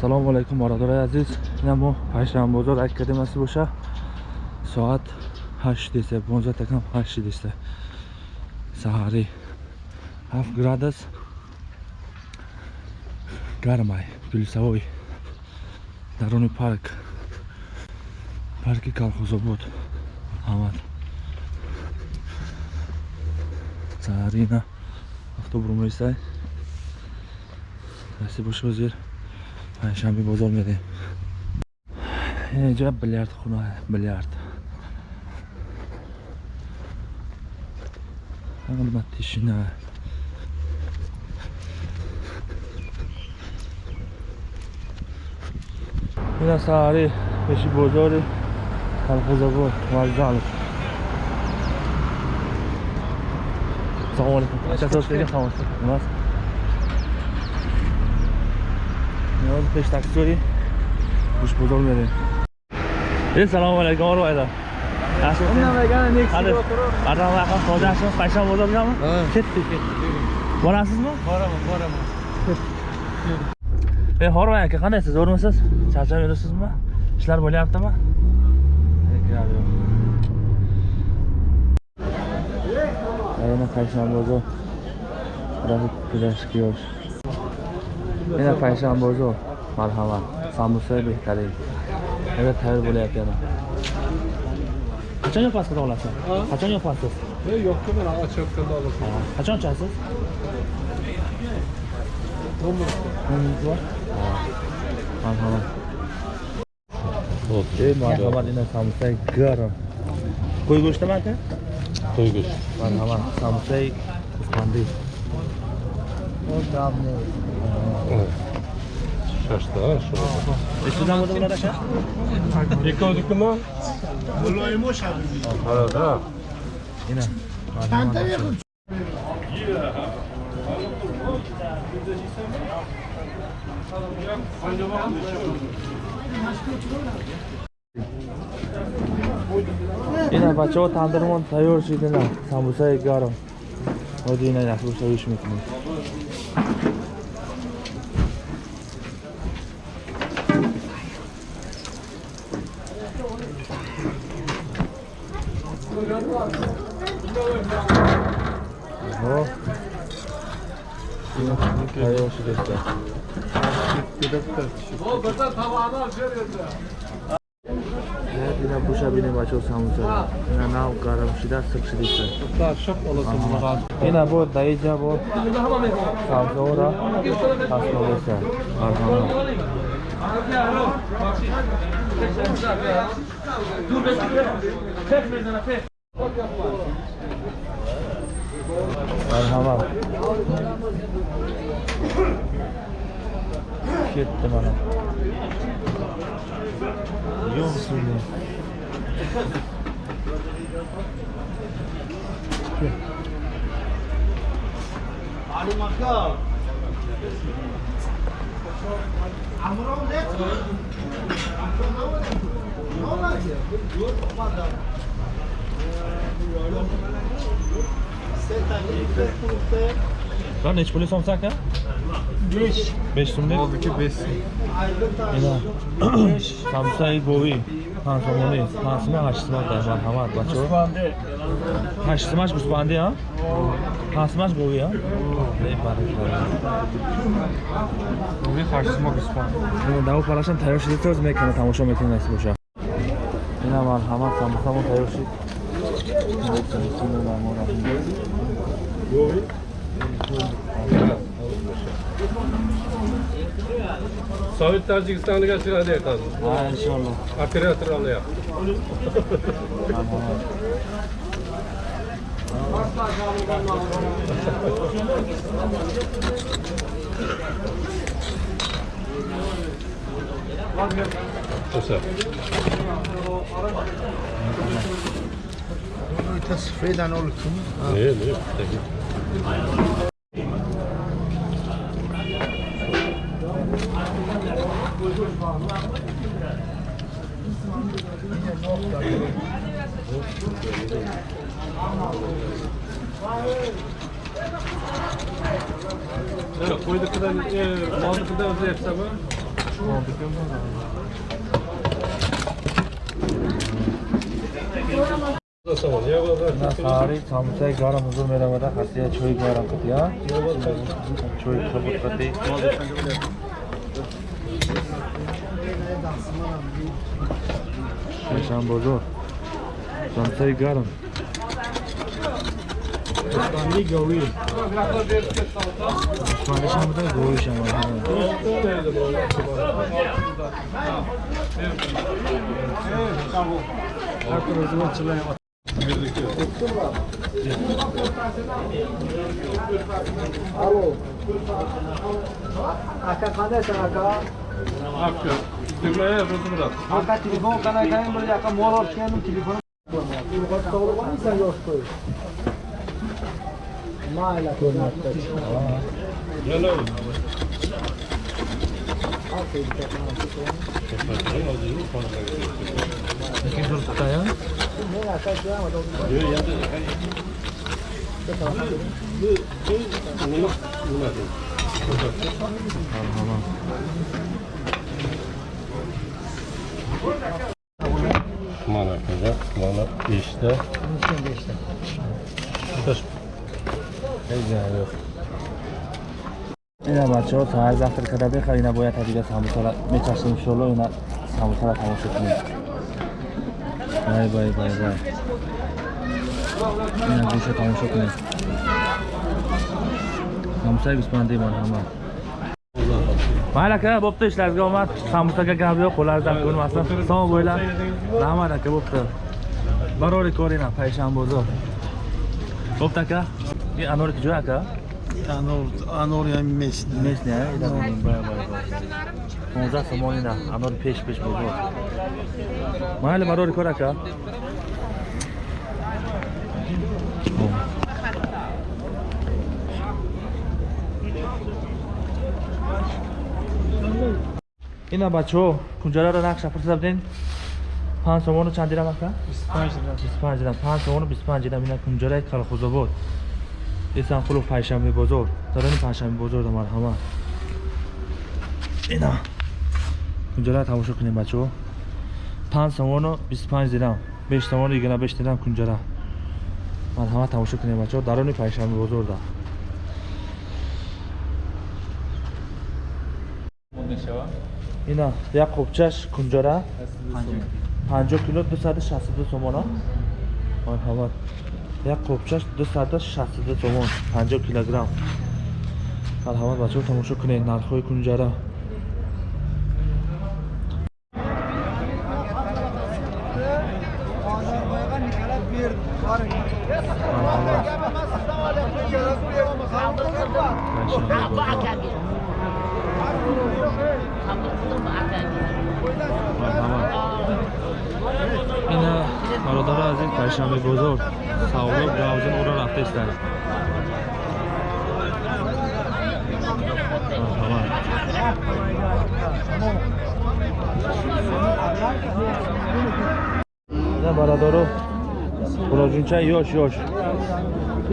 ассалому алайкум бародарои азиз. Ина мо пайшанбозор академияси боша. Соат 8 15 такам 8 саҳари 7 градус гармай гулсавой даруни парк. Парки калхозобод ҳамад саҳарина автобурум ресай раси боша پنجشنبه بازار میده اینجا بلیارد خونه بلیارد. قیمتش نه. این سهره بشی بازار تلخوزگو مرزان سلام علیکم. چطور سلام علیکم. نیاز پیش تاکسیوری گوش بزرگ میده این سلام علیکم رو ایدا اونم بگن نیکس رو کرو بعد هم وقت خواهد اشان پیشم بزرگ میدم کتی بارمسیز ما؟ بارم بارم ey hormang aka qandaysiz o'rmisiz charchab yuribsizmi ishlar bo'lyaptimi ayni payshanba bozor trafik kurashga yosh Yine perşembe bozu. Merhaba. Samusa behtari. Evet, tayyor bo'layapman. Qachon yopasiz olasiz? Qachon yopasiz? Yo'q-ku, men ochayotganda olaman. Qachon ochasiz? Merhaba. Okey, merhaba. Yine samusa garam. Qo'y go'shti mi aka? Qo'y go'shti. Merhaba. Samusa uspandiy. O'zbek. Shu. Eshitdan bo'ldi bular aka? Ikkovnikimi? Ha, da. Ina. Marhamat. Ина бачаҳо тандирмон тайёр шид ина самбусаи гарм. Оди ина яхшушавиш мекунем. Hayır olsun göster. O kadar tabağını açıyor Bila pusha bine bacho samsa na na karam shida sakshi dikta ta shop ola samra ina bo dai ja bo samzora asma desa arham Dur be, tek meydana, tek. Merhaba. Gitti bana. Yiyor musun bunu? Ali Makam. Amrom ne? Ne olacak? Dur, olmadan. Yok, Lan nechi puli so'msa aka? 5. 5 so'm deb. Oldiki 5 so'm. Ina. Samsung Bowi. Ha, somoni. Ha, sima 8 so'm da marhamat bacho. 8 so'm Gusbandi ha? Ha, sima Bowi ha? Ey barakalla. Bowi 8 so'm Guspan. Ина даво парашам тайёр шида тоз мекана тамошо мекунем аст боша. Ина марҳамат самбусамо тайёр шид. Sovet Tojikistoniga chiqadi aytadi. Ha, inshaalloh. Operator olyapti. Marhamat. That's free than all too. Ah. Yeah, yeah. Thank you. qo'yni qadar molni qadar o'zlayapsizmi саҳари самусаи гарм ҳузур меравада ҳастия чойи гарм кардия чойи кабуд карди шешам бозор. Самусаи гарм. Душманишам буда гӯишам Aka Alo. Aca cadê acá? Aca, trebuie e vreau să mă Aca telefon ca n-ai dai mă de aca mor orice nu telefon. Mai la conectat. Hello. Aquí surta ya. Tamam. Kuman akacak, kuman işte. Işte. Hey, yani. Ина бачаҳо саҳар завтр када бехар ина бояд ҳадига самусара мечашем иншоалло ина самусара тамошо кунем. Бай бай бай бай. Ина гӯшо тамошо кунем. Самусаи бисмандаи марҳамат майли ака бопта ишларга омад. Самусага гап ёк қолари зам кунем аслан. Сомо бойла. Раҳмат ака бопта барори кор ина пайшам бозор бопта ака? и Анор, анор ям мест. Местный, а? Да, бай, бай, бай. Понза сомонина, анор пеш пеш бозор. Майли барори кор ака. ина бачаҳо кунҷараро нақша фурсат биден панҷ сомону чанд дирам ака 25 дирам панҷ сомону 25 дирам ина кунҷараи калхозобод эсанқулов пайшанбе бозор. Дарони пайшанбе бозор да марҳамат ина кунҷараро тамошо кунем бачаҳо? Панҷ сомону 25 дирам. Беш сомону ягона беш дирам кунҷара марҳамат тамошо кунем бачаҳо? Дарони пайшанбе бозор да ина як қопчаш кунҷара 50 кило 262 сомон а марҳамат як қопчаш 262 сомон 50 килограмм. Марҳамат бачаҳо тамошо кунед нархҳои кунҷара марҳамат Пайшанбе бозор. марҳамат ина бародари азиз пайшанбе бозор савдоб равзин ӯро рафтаистанд бародару хуроҷунча ёш ёш.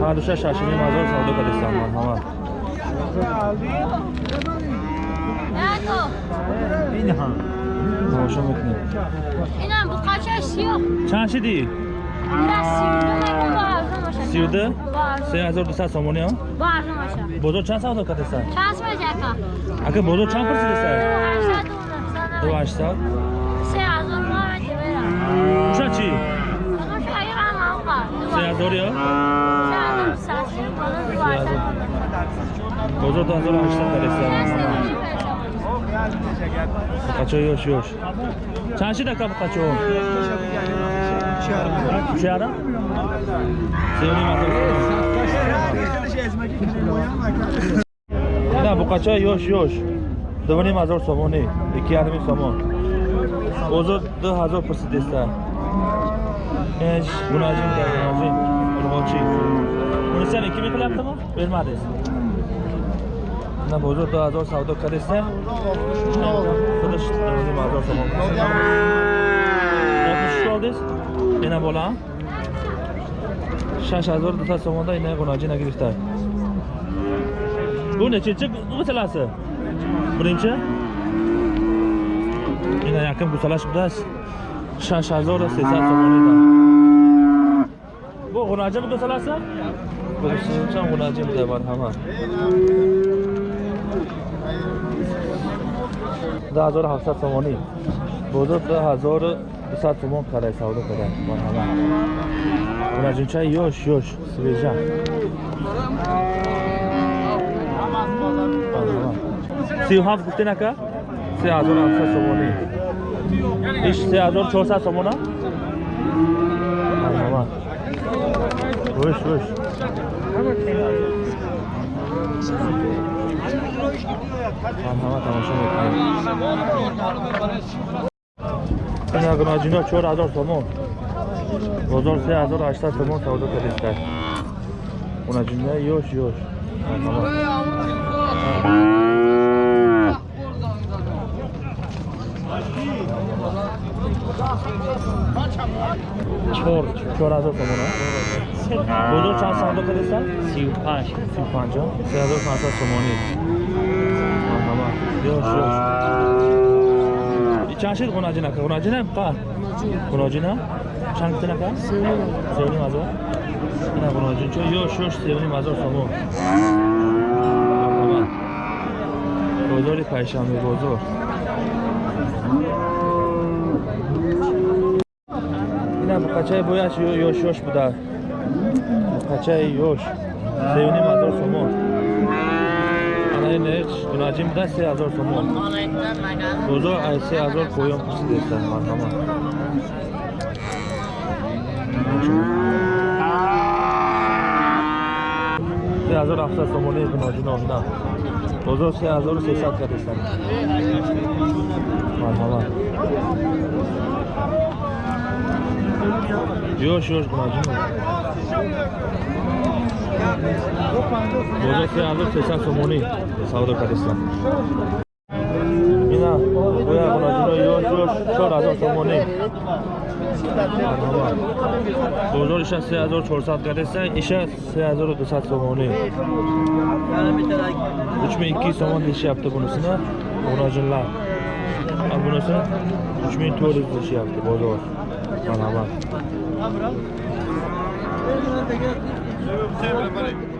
Ҳардуша шашини мазор савдо кардистанд марҳама инҳам тамошо мекунем чанд шидӣ? Сиюда се ҳазор дусад сомониам бозор чанд савдо кардеса ака бозор чанд пурсидеса ду ҳаштсад уша чӣ? Се ҳазорё бозор ду ҳазор ҳаштсад кардеса Kaçıyor yoş yoş. Çarşı da kapı kaçıyor. Üç yarım. Söyleyeyim arkadaşlar. Bu kaça yoş yoş. Dövüneyim hazır somoni. İki yarım somon. Ozu dı hazır pısı desta. Eş, bunacım da yanacım. Urgoçi. Bunu sen iki mi kılaptı mı? Vermadiyiz на бозор ду ҳазор савдо кардеста худаш ду ҳазор сомон олдест ина бола шаш ҳазор дута сомонда ина гунаҷина гирифта бу нечинчи гусаласи биринчи ина яким гусалаш будааст шаш ҳазору сесад сомонида bu g'unajim do'salarsa birinchi ham g'unajim deyman hamma 12700 تومانی بوده 2200 تومان کلی سودا کرده من همه اونا جنچه یوش یوش سویجه سی و هفت گفتی نکه؟ سی هزار هفته سومانی ایش سی هزار چهار ست سومانه؟ مرحبا روش روش марҳамат тамошо мекунед ина гуноҷино чор ҳазор сомон бозор се ҳазору ҳаштсад сомон савдо кардиста гуноҷино ёш ёш. Чор чор ҳазор сомона бозор чанд савдо кардиста сию панҷ сию панҷа се ҳазору панҷсад сомонӣ марҳамат ёш ёш чанд шид ғунаҷинака ғунаҷина қа ғуноҷина чанд гуфтинака сеюним ҳазор ина ғуноҷинчо ёш ёш сеюним ҳазор сомон марҳамат бозори пайшанбе бозор. Ина буқачаи бояш ёш ёш буда. Буқачаи ёш сеюним ҳазор сомон Ene tunajim da se azor tomon. Bozo se azor koyom kusi desen marhama. Se azor afsa tomoni tunajin onda. Bozo se azor se sat kadesen. Marhama. Yoş yoş tunajin. Бозор се ҳазору сесад сомонӣ савдо кардеста ина боя гуноҷино ёш ёш чор ҳазор сомонӣ. Бозор иша се ҳазору чорсад кардеста иша се ҳазору дусад сомонӣ. Учми икки сомон дешияпти бунусина гуноҷинла а бунусина учми тӯриз дешияпти бозор. Марҳамат Sevim, sevim, sevim.